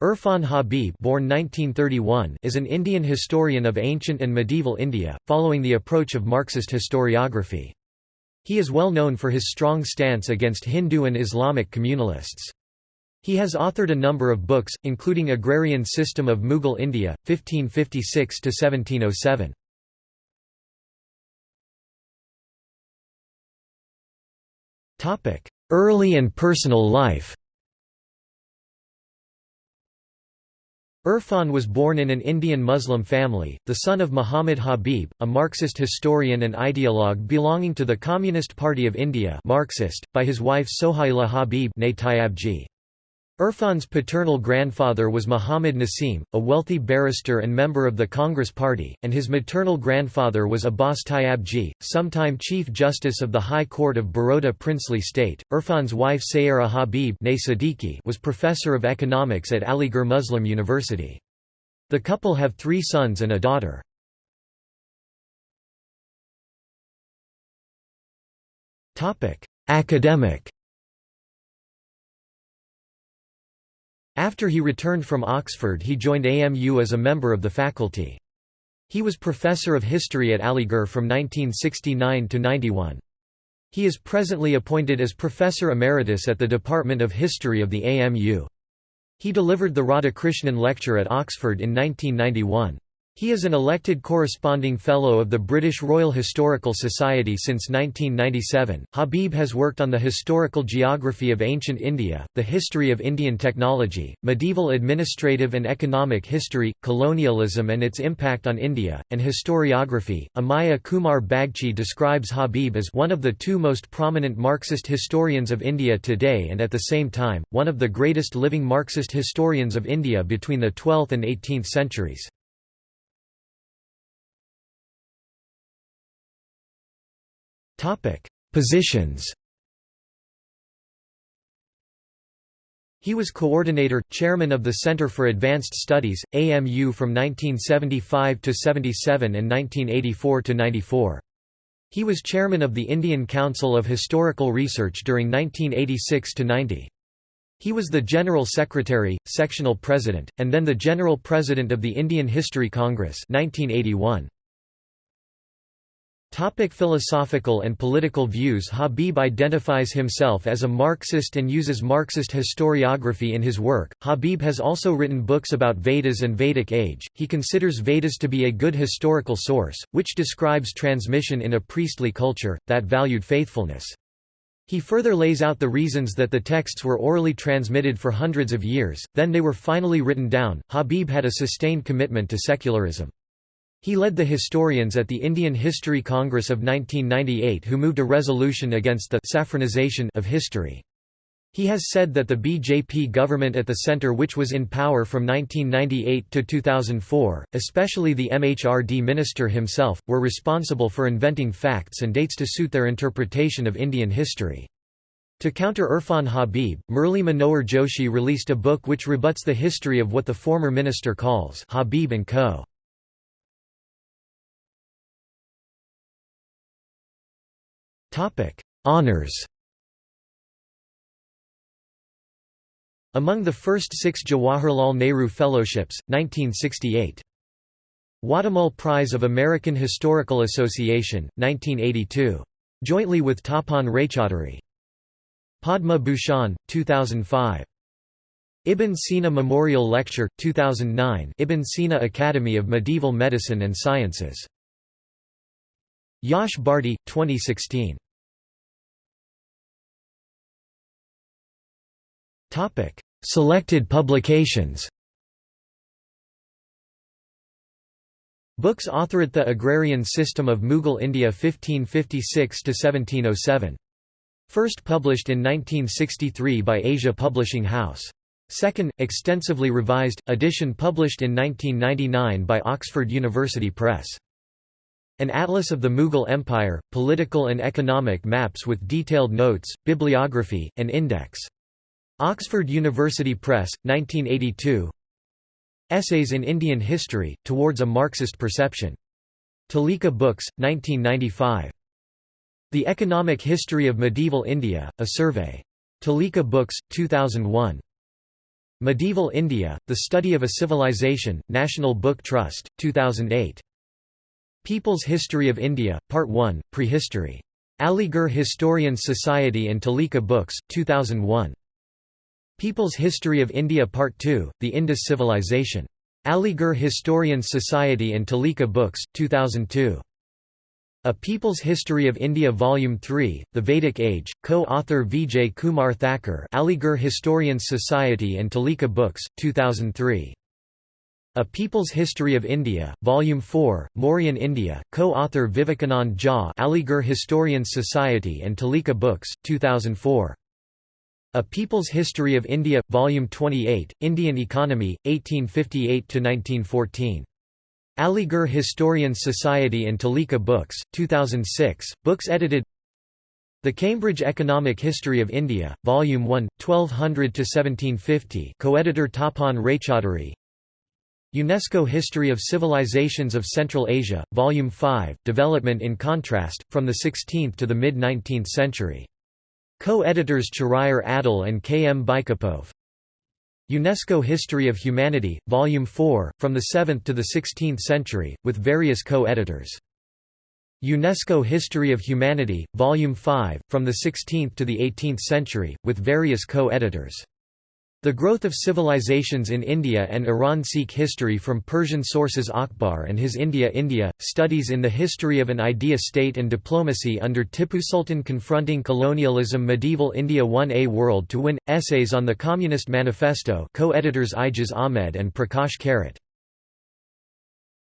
Irfan Habib born 1931 is an Indian historian of ancient and medieval India, following the approach of Marxist historiography. He is well known for his strong stance against Hindu and Islamic communalists. He has authored a number of books, including Agrarian System of Mughal India, 1556–1707. Early and personal life Irfan was born in an Indian Muslim family, the son of Muhammad Habib, a Marxist historian and ideologue belonging to the Communist Party of India Marxist, by his wife Sohaila Habib Irfan's paternal grandfather was Muhammad Nasim, a wealthy barrister and member of the Congress Party, and his maternal grandfather was Abbas Tyabji, sometime Chief Justice of the High Court of Baroda princely state. Irfan's wife Sayera Habib was professor of economics at Aligarh Muslim University. The couple have three sons and a daughter. Academic After he returned from Oxford he joined AMU as a member of the faculty. He was professor of history at Aligarh from 1969 to 91. He is presently appointed as Professor Emeritus at the Department of History of the AMU. He delivered the Radhakrishnan Lecture at Oxford in 1991. He is an elected corresponding Fellow of the British Royal Historical Society since 1997. Habib has worked on the historical geography of ancient India, the history of Indian technology, medieval administrative and economic history, colonialism and its impact on India, and historiography. Amiya Kumar Bagchi describes Habib as one of the two most prominent Marxist historians of India today and at the same time, one of the greatest living Marxist historians of India between the 12th and 18th centuries. Positions He was coordinator, chairman of the Center for Advanced Studies, AMU from 1975 to 77 and 1984 to 94. He was chairman of the Indian Council of Historical Research during 1986 to 90. He was the General Secretary, Sectional President, and then the General President of the Indian History Congress 1981. Topic philosophical and political views Habib identifies himself as a Marxist and uses Marxist historiography in his work. Habib has also written books about Vedas and Vedic age. He considers Vedas to be a good historical source, which describes transmission in a priestly culture, that valued faithfulness. He further lays out the reasons that the texts were orally transmitted for hundreds of years, then they were finally written down. Habib had a sustained commitment to secularism. He led the historians at the Indian History Congress of 1998 who moved a resolution against the saffronization of history. He has said that the BJP government at the centre which was in power from 1998 to 2004, especially the MHRD minister himself, were responsible for inventing facts and dates to suit their interpretation of Indian history. To counter Irfan Habib, Murli Manohar Joshi released a book which rebuts the history of what the former minister calls Habib and Co. Honours Among the first six Jawaharlal Nehru Fellowships, 1968. Watumull Prize of American Historical Association, 1982. Jointly with Tapan Raychaudhuri. Padma Bhushan, 2005. Ibn Sina Memorial Lecture, 2009 Ibn Sina Academy of Medieval Medicine and Sciences. Yash Bharti, 2016. Topic: Selected publications. Books authored The Agrarian System of Mughal India 1556 to 1707. First published in 1963 by Asia Publishing House. Second, extensively revised, edition published in 1999 by Oxford University Press. An Atlas of the Mughal Empire, political and economic maps with detailed notes, bibliography, and index. Oxford University Press, 1982 Essays in Indian History, Towards a Marxist Perception. Tulika Books, 1995. The Economic History of Medieval India, A Survey. Tulika Books, 2001. Medieval India, The Study of a Civilization, National Book Trust, 2008. People's History of India, Part 1, Prehistory. Aligarh Historians Society and Tulika Books, 2001. People's History of India Part 2, The Indus Civilization. Aligarh Historians Society and Tulika Books, 2002. A People's History of India Volume 3, The Vedic Age, co-author Vijay Kumar Thakur Aligarh Historians Society and Tulika Books, 2003. A People's History of India, Volume 4, Mauryan India, co-author Vivekanand Jha Aligarh Historians Society and Tulika Books, 2004. A People's History of India, Volume 28, Indian Economy, 1858–1914. Aligarh Historians Society and Tulika Books, 2006, books edited The Cambridge Economic History of India, Volume 1, 1200–1750 co-editor Tapan Raychaudhuri UNESCO History of Civilizations of Central Asia, Volume 5, Development in Contrast, from the 16th to the mid-19th century. Co-editors Chahryar Adle and K. M. Baipakov UNESCO History of Humanity, Volume 4, from the 7th to the 16th century, with various co-editors. UNESCO History of Humanity, Volume 5, from the 16th to the 18th century, with various co-editors. The Growth of Civilizations in India and Iran Sikh History from Persian Sources Akbar and his India India, Studies in the History of an Idea State and Diplomacy under Tipu Sultan Confronting Colonialism Medieval India 1A World to Win, Essays on the Communist Manifesto co-editors Aijaz Ahmad and Prakash Karat.